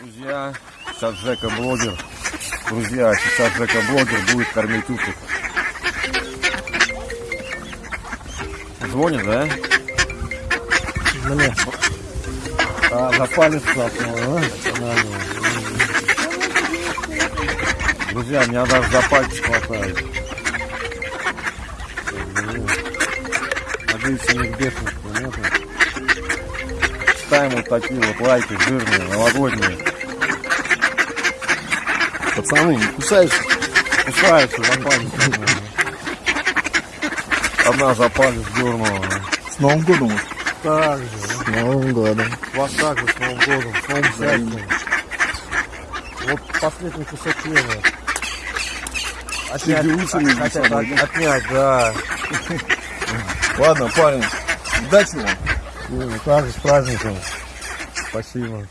Друзья, сейчас Жека блогер. Друзья, сейчас Жека блогер будет кормить уток. Звонит, да? Мне. А, за палец цапнул, а? Друзья, меня даже за пальцы хватает. Надеюсь, у них бешенства нету. Ставим вот такие вот лайки жирные, новогодние. Пацаны, не кусаются? Кусаются за палец. Одна за палец дернула. С Новым годом. Так же. С Новым годом. Вас также с Новым годом, с Новым счастьем. Вот последний кусок хлеба. Отнять, Сидеусами хотят от- отнять, да. Ладно, парень, удачи вам. Ну, также с праздником. Спасибо.